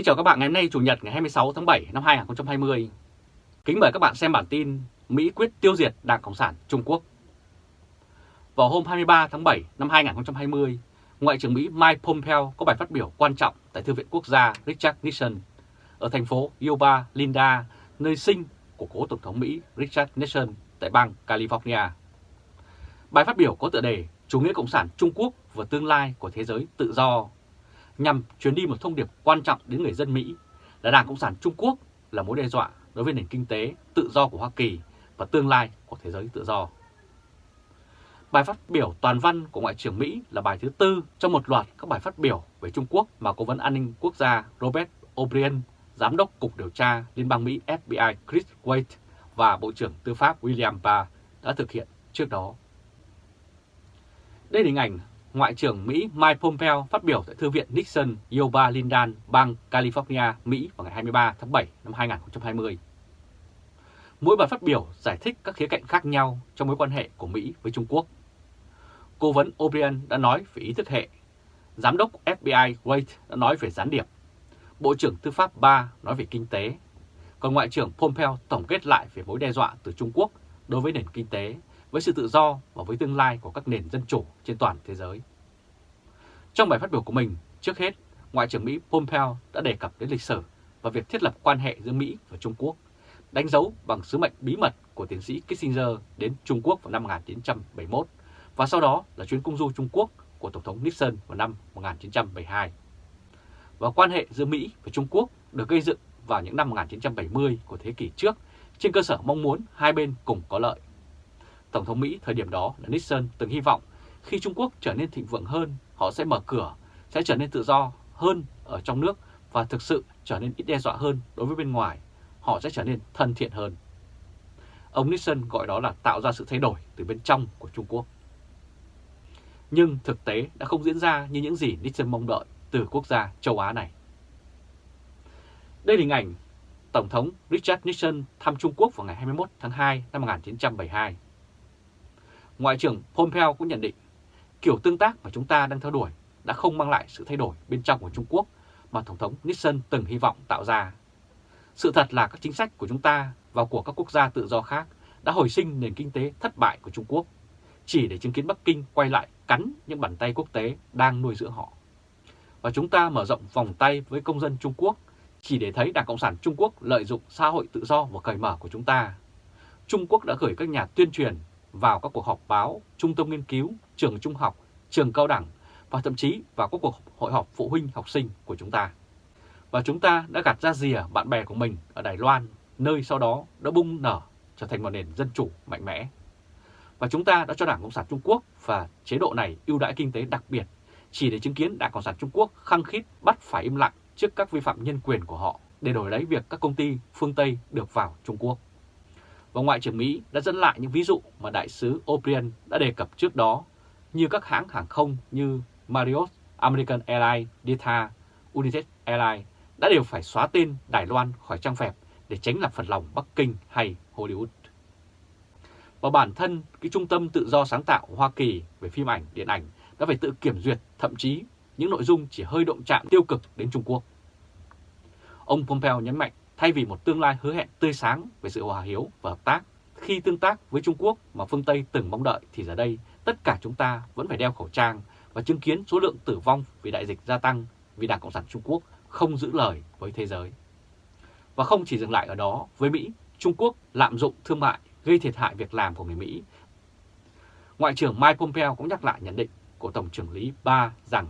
Kính chào các bạn ngày hôm nay Chủ nhật ngày 26 tháng 7 năm 2020. Kính mời các bạn xem bản tin Mỹ quyết tiêu diệt Đảng Cộng sản Trung Quốc. Vào hôm 23 tháng 7 năm 2020, Ngoại trưởng Mỹ Mike Pompeo có bài phát biểu quan trọng tại Thư viện Quốc gia Richard Nixon ở thành phố Yuba Linda, nơi sinh của cố Tổng thống Mỹ Richard Nixon tại bang California. Bài phát biểu có tựa đề Chủ nghĩa Cộng sản Trung Quốc và tương lai của thế giới tự do nhằm truyền đi một thông điệp quan trọng đến người dân Mỹ là Đảng Cộng sản Trung Quốc là mối đe dọa đối với nền kinh tế tự do của Hoa Kỳ và tương lai của thế giới tự do. Bài phát biểu toàn văn của Ngoại trưởng Mỹ là bài thứ tư trong một loạt các bài phát biểu về Trung Quốc mà Cố vấn An ninh Quốc gia Robert O'Brien, Giám đốc Cục Điều tra Liên bang Mỹ FBI Chris Waite và Bộ trưởng Tư pháp William Barr đã thực hiện trước đó. Đây là hình ảnh Ngoại trưởng Mỹ Mike Pompeo phát biểu tại Thư viện Nixon, Yuba Lindan, bang California, Mỹ vào ngày 23 tháng 7 năm 2020. Mỗi bài phát biểu giải thích các khía cạnh khác nhau trong mối quan hệ của Mỹ với Trung Quốc. Cố vấn O'Brien đã nói về ý thức hệ, Giám đốc FBI Wade đã nói về gián điệp, Bộ trưởng Tư pháp Ba nói về kinh tế, còn Ngoại trưởng Pompeo tổng kết lại về mối đe dọa từ Trung Quốc đối với nền kinh tế với sự tự do và với tương lai của các nền dân chủ trên toàn thế giới. Trong bài phát biểu của mình, trước hết, Ngoại trưởng Mỹ Pompeo đã đề cập đến lịch sử và việc thiết lập quan hệ giữa Mỹ và Trung Quốc, đánh dấu bằng sứ mệnh bí mật của tiến sĩ Kissinger đến Trung Quốc vào năm 1971 và sau đó là chuyến công du Trung Quốc của Tổng thống Nixon vào năm 1972. Và quan hệ giữa Mỹ và Trung Quốc được gây dựng vào những năm 1970 của thế kỷ trước trên cơ sở mong muốn hai bên cùng có lợi. Tổng thống Mỹ thời điểm đó là Nixon từng hy vọng khi Trung Quốc trở nên thịnh vượng hơn, họ sẽ mở cửa, sẽ trở nên tự do hơn ở trong nước và thực sự trở nên ít đe dọa hơn đối với bên ngoài, họ sẽ trở nên thân thiện hơn. Ông Nixon gọi đó là tạo ra sự thay đổi từ bên trong của Trung Quốc. Nhưng thực tế đã không diễn ra như những gì Nixon mong đợi từ quốc gia châu Á này. Đây là hình ảnh Tổng thống Richard Nixon thăm Trung Quốc vào ngày 21 tháng 2 năm 1972. Ngoại trưởng Pompeo cũng nhận định kiểu tương tác mà chúng ta đang theo đuổi đã không mang lại sự thay đổi bên trong của Trung Quốc mà Tổng thống Nixon từng hy vọng tạo ra. Sự thật là các chính sách của chúng ta và của các quốc gia tự do khác đã hồi sinh nền kinh tế thất bại của Trung Quốc, chỉ để chứng kiến Bắc Kinh quay lại cắn những bàn tay quốc tế đang nuôi dưỡng họ. Và chúng ta mở rộng vòng tay với công dân Trung Quốc chỉ để thấy Đảng Cộng sản Trung Quốc lợi dụng xã hội tự do và cởi mở của chúng ta. Trung Quốc đã gửi các nhà tuyên truyền vào các cuộc họp báo, trung tâm nghiên cứu, trường trung học, trường cao đẳng và thậm chí vào các cuộc hội họp phụ huynh học sinh của chúng ta. Và chúng ta đã gạt ra rìa bạn bè của mình ở Đài Loan, nơi sau đó đã bung nở trở thành một nền dân chủ mạnh mẽ. Và chúng ta đã cho Đảng Cộng sản Trung Quốc và chế độ này ưu đãi kinh tế đặc biệt chỉ để chứng kiến Đảng Cộng sản Trung Quốc khăng khít bắt phải im lặng trước các vi phạm nhân quyền của họ để đổi lấy việc các công ty phương Tây được vào Trung Quốc và Ngoại trưởng Mỹ đã dẫn lại những ví dụ mà Đại sứ O'Brien đã đề cập trước đó, như các hãng hàng không như Marriott, American Airlines, Delta, United Airlines đã đều phải xóa tên Đài Loan khỏi trang phẹp để tránh làm phật lòng Bắc Kinh hay Hollywood. Và bản thân cái trung tâm tự do sáng tạo Hoa Kỳ về phim ảnh, điện ảnh đã phải tự kiểm duyệt thậm chí những nội dung chỉ hơi động chạm tiêu cực đến Trung Quốc. Ông Pompeo nhấn mạnh Thay vì một tương lai hứa hẹn tươi sáng về sự hòa hiếu và hợp tác, khi tương tác với Trung Quốc mà phương Tây từng mong đợi thì giờ đây tất cả chúng ta vẫn phải đeo khẩu trang và chứng kiến số lượng tử vong vì đại dịch gia tăng vì Đảng Cộng sản Trung Quốc không giữ lời với thế giới. Và không chỉ dừng lại ở đó, với Mỹ, Trung Quốc lạm dụng thương mại gây thiệt hại việc làm của người Mỹ. Ngoại trưởng Mike Pompeo cũng nhắc lại nhận định của Tổng trưởng lý Ba rằng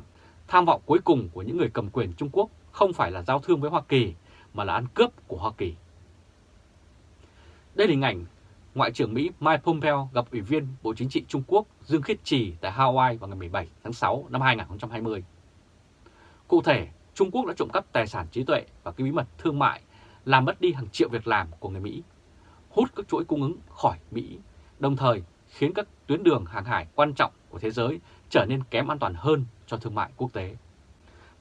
tham vọng cuối cùng của những người cầm quyền Trung Quốc không phải là giao thương với Hoa Kỳ mà là ăn cướp của Hoa Kỳ. Đây là hình ảnh Ngoại trưởng Mỹ Mike Pompeo gặp Ủy viên Bộ Chính trị Trung Quốc Dương Khiết Trì tại Hawaii vào ngày 17 tháng 6 năm 2020. Cụ thể, Trung Quốc đã trộm cắp tài sản trí tuệ và cái bí mật thương mại, làm mất đi hàng triệu việc làm của người Mỹ, hút các chuỗi cung ứng khỏi Mỹ, đồng thời khiến các tuyến đường hàng hải quan trọng của thế giới trở nên kém an toàn hơn cho thương mại quốc tế.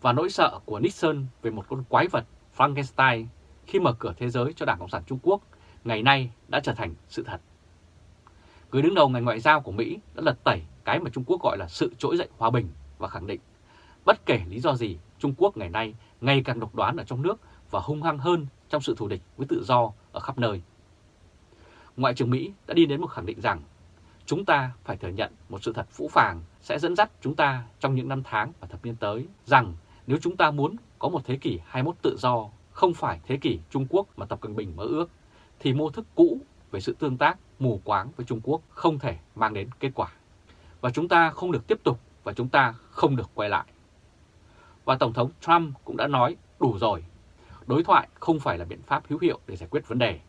Và nỗi sợ của Nixon về một con quái vật Frankenstein khi mở cửa thế giới cho Đảng Cộng sản Trung Quốc ngày nay đã trở thành sự thật. Người đứng đầu ngành ngoại giao của Mỹ đã lật tẩy cái mà Trung Quốc gọi là sự trỗi dậy hòa bình và khẳng định bất kể lý do gì, Trung Quốc ngày nay ngày càng độc đoán ở trong nước và hung hăng hơn trong sự thù địch với tự do ở khắp nơi. Ngoại trưởng Mỹ đã đi đến một khẳng định rằng, chúng ta phải thừa nhận một sự thật phũ phàng sẽ dẫn dắt chúng ta trong những năm tháng và thập niên tới rằng nếu chúng ta muốn có một thế kỷ 21 tự do, không phải thế kỷ Trung Quốc mà Tập Cận Bình mơ ước, thì mô thức cũ về sự tương tác mù quáng với Trung Quốc không thể mang đến kết quả. Và chúng ta không được tiếp tục và chúng ta không được quay lại. Và Tổng thống Trump cũng đã nói đủ rồi, đối thoại không phải là biện pháp hữu hiệu để giải quyết vấn đề.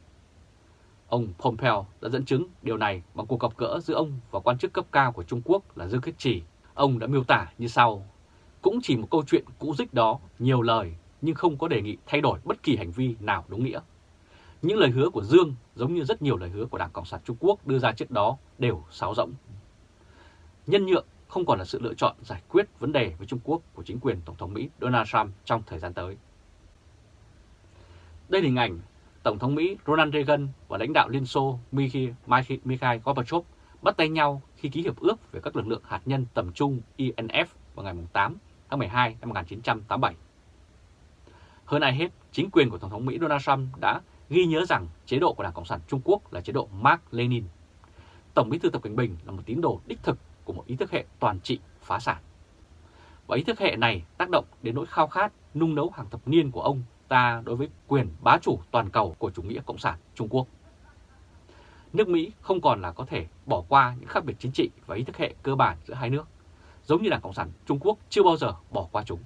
Ông Pompeo đã dẫn chứng điều này bằng cuộc gặp gỡ giữa ông và quan chức cấp cao của Trung Quốc là Dương Khiết Trì. Ông đã miêu tả như sau, cũng chỉ một câu chuyện cũ dích đó, nhiều lời nhưng không có đề nghị thay đổi bất kỳ hành vi nào đúng nghĩa. Những lời hứa của Dương giống như rất nhiều lời hứa của Đảng Cộng sản Trung Quốc đưa ra trước đó đều sáo rỗng. Nhân nhượng không còn là sự lựa chọn giải quyết vấn đề với Trung Quốc của chính quyền Tổng thống Mỹ Donald Trump trong thời gian tới. Đây là hình ảnh Tổng thống Mỹ Ronald Reagan và lãnh đạo Liên Xô Mikhail Gorbachev bắt tay nhau khi ký hiệp ước về các lực lượng hạt nhân tầm trung INF vào ngày 8 tháng 12 năm 1987. Hơn ai hết, chính quyền của Tổng thống Mỹ Donald Trump đã ghi nhớ rằng chế độ của Đảng Cộng sản Trung Quốc là chế độ Mark Lenin. Tổng bí thư Tập Cảnh Bình là một tín đồ đích thực của một ý thức hệ toàn trị phá sản. Và ý thức hệ này tác động đến nỗi khao khát nung nấu hàng thập niên của ông ta đối với quyền bá chủ toàn cầu của chủ nghĩa Cộng sản Trung Quốc. Nước Mỹ không còn là có thể bỏ qua những khác biệt chính trị và ý thức hệ cơ bản giữa hai nước, giống như Đảng Cộng sản Trung Quốc chưa bao giờ bỏ qua chúng.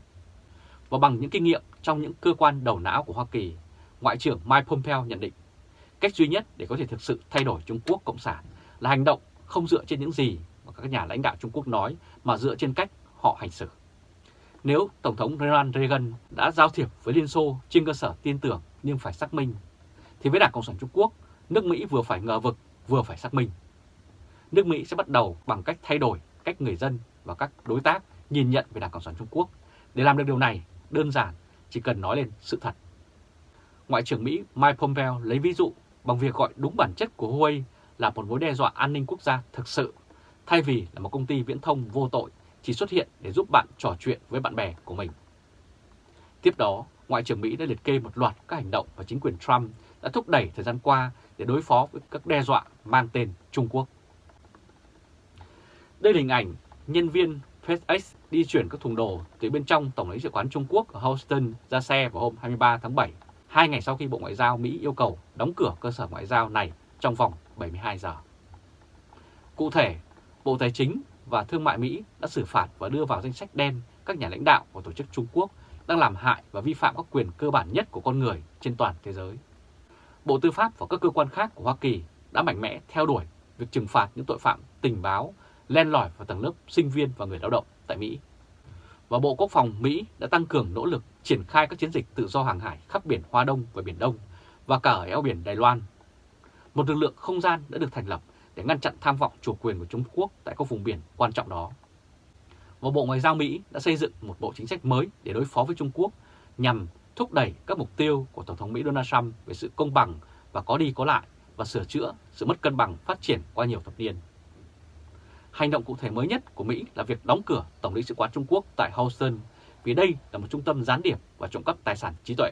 Và bằng những kinh nghiệm trong những cơ quan đầu não của Hoa Kỳ, Ngoại trưởng Mike Pompeo nhận định cách duy nhất để có thể thực sự thay đổi Trung Quốc Cộng sản là hành động không dựa trên những gì mà các nhà lãnh đạo Trung Quốc nói mà dựa trên cách họ hành xử. Nếu Tổng thống Ronald Reagan đã giao thiệp với Liên Xô trên cơ sở tin tưởng nhưng phải xác minh, thì với Đảng Cộng sản Trung Quốc, nước Mỹ vừa phải ngờ vực vừa phải xác minh. Nước Mỹ sẽ bắt đầu bằng cách thay đổi cách người dân và các đối tác nhìn nhận về Đảng Cộng sản Trung Quốc. Để làm được điều này, đơn giản chỉ cần nói lên sự thật. Ngoại trưởng Mỹ Mike Pompeo lấy ví dụ bằng việc gọi đúng bản chất của Huawei là một mối đe dọa an ninh quốc gia thực sự, thay vì là một công ty viễn thông vô tội chỉ xuất hiện để giúp bạn trò chuyện với bạn bè của mình. Tiếp đó, Ngoại trưởng Mỹ đã liệt kê một loạt các hành động và chính quyền Trump đã thúc đẩy thời gian qua để đối phó với các đe dọa mang tên Trung Quốc. Đây là hình ảnh nhân viên FedEx đi chuyển các thùng đồ từ bên trong Tổng lãnh sự quán Trung Quốc ở Houston ra xe vào hôm 23 tháng 7, hai ngày sau khi Bộ Ngoại giao Mỹ yêu cầu đóng cửa cơ sở ngoại giao này trong vòng 72 giờ. Cụ thể, Bộ Tài chính và Thương mại Mỹ đã xử phạt và đưa vào danh sách đen các nhà lãnh đạo của tổ chức Trung Quốc đang làm hại và vi phạm các quyền cơ bản nhất của con người trên toàn thế giới. Bộ Tư pháp và các cơ quan khác của Hoa Kỳ đã mạnh mẽ theo đuổi việc trừng phạt những tội phạm tình báo len lỏi vào tầng lớp sinh viên và người lao động tại Mỹ. Và Bộ Quốc phòng Mỹ đã tăng cường nỗ lực triển khai các chiến dịch tự do hàng hải khắp biển Hoa Đông và Biển Đông và cả ở eo biển Đài Loan. Một lực lượng không gian đã được thành lập để ngăn chặn tham vọng chủ quyền của Trung Quốc tại các vùng biển quan trọng đó. Và Bộ Ngoại giao Mỹ đã xây dựng một bộ chính sách mới để đối phó với Trung Quốc nhằm thúc đẩy các mục tiêu của Tổng thống Mỹ Donald Trump về sự công bằng và có đi có lại và sửa chữa sự mất cân bằng phát triển qua nhiều thập niên. Hành động cụ thể mới nhất của Mỹ là việc đóng cửa Tổng lãnh sự quán Trung Quốc tại Houston vì đây là một trung tâm gián điệp và trộm cắp tài sản trí tuệ.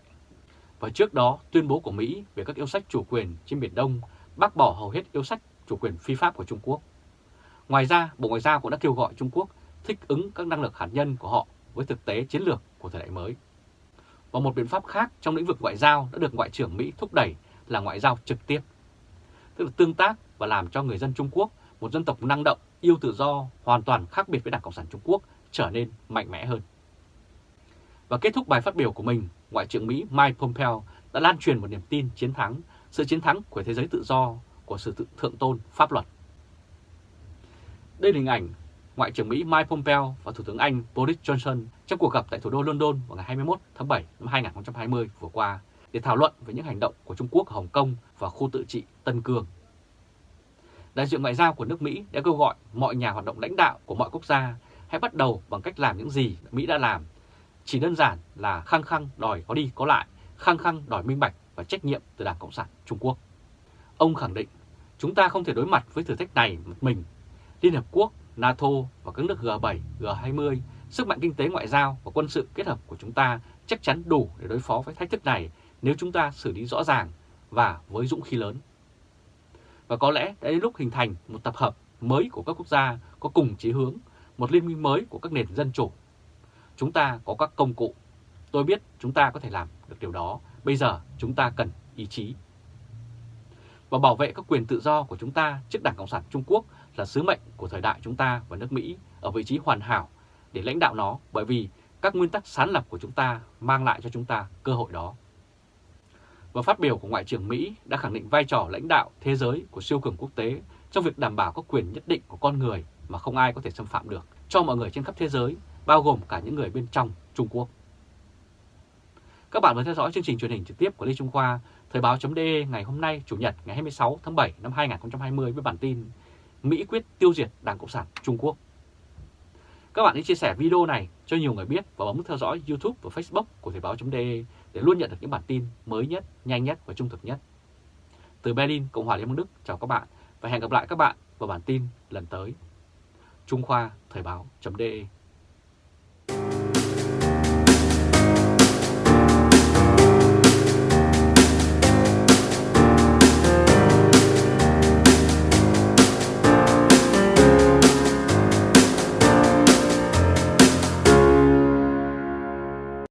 Và trước đó, tuyên bố của Mỹ về các yêu sách chủ quyền trên Biển Đông bác bỏ hầu hết yêu sách chủ quyền phi pháp của Trung Quốc. Ngoài ra, Bộ Ngoại giao cũng đã kêu gọi Trung Quốc thích ứng các năng lực hạt nhân của họ với thực tế chiến lược của thời đại mới. Và một biện pháp khác trong lĩnh vực ngoại giao đã được Ngoại trưởng Mỹ thúc đẩy là ngoại giao trực tiếp, tức là tương tác và làm cho người dân Trung Quốc, một dân tộc năng động, yêu tự do, hoàn toàn khác biệt với Đảng Cộng sản Trung Quốc, trở nên mạnh mẽ hơn. Và kết thúc bài phát biểu của mình, Ngoại trưởng Mỹ Mike Pompeo đã lan truyền một niềm tin chiến thắng, sự chiến thắng của thế giới tự do, của sự thượng tôn pháp luật. Đây là hình ảnh Ngoại trưởng Mỹ Mike Pompeo và Thủ tướng Anh Boris Johnson trong cuộc gặp tại thủ đô London vào ngày 21 tháng 7 năm 2020 vừa qua để thảo luận về những hành động của Trung Quốc ở Hồng Kông và khu tự trị Tân Cương. Đại diện ngoại giao của nước Mỹ đã kêu gọi mọi nhà hoạt động lãnh đạo của mọi quốc gia hãy bắt đầu bằng cách làm những gì Mỹ đã làm. Chỉ đơn giản là khăng khăng đòi có đi có lại, khăng khăng đòi minh bạch và trách nhiệm từ Đảng Cộng sản Trung Quốc. Ông khẳng định chúng ta không thể đối mặt với thử thách này một mình. Liên Hợp Quốc, NATO và các nước G7, G20 sức mạnh kinh tế ngoại giao và quân sự kết hợp của chúng ta chắc chắn đủ để đối phó với thách thức này nếu chúng ta xử lý rõ ràng và với dũng khí lớn. Và có lẽ đã đến lúc hình thành một tập hợp mới của các quốc gia có cùng chí hướng, một liên minh mới của các nền dân chủ. Chúng ta có các công cụ. Tôi biết chúng ta có thể làm được điều đó. Bây giờ chúng ta cần ý chí. Và bảo vệ các quyền tự do của chúng ta trước Đảng Cộng sản Trung Quốc là sứ mệnh của thời đại chúng ta và nước Mỹ ở vị trí hoàn hảo để lãnh đạo nó bởi vì các nguyên tắc sáng lập của chúng ta mang lại cho chúng ta cơ hội đó. Và phát biểu của Ngoại trưởng Mỹ đã khẳng định vai trò lãnh đạo thế giới của siêu cường quốc tế trong việc đảm bảo các quyền nhất định của con người mà không ai có thể xâm phạm được cho mọi người trên khắp thế giới, bao gồm cả những người bên trong Trung Quốc. Các bạn vừa theo dõi chương trình truyền hình trực tiếp của Lê Trung Khoa, Thời báo.de ngày hôm nay, Chủ nhật ngày 26 tháng 7 năm 2020 với bản tin Mỹ quyết tiêu diệt Đảng Cộng sản Trung Quốc. Các bạn hãy chia sẻ video này cho nhiều người biết và bấm theo dõi YouTube và Facebook của Thời báo.de để luôn nhận được những bản tin mới nhất, nhanh nhất và trung thực nhất. Từ Berlin, Cộng hòa Liên bang Đức, chào các bạn và hẹn gặp lại các bạn vào bản tin lần tới. Trung Khoa Thời báo.de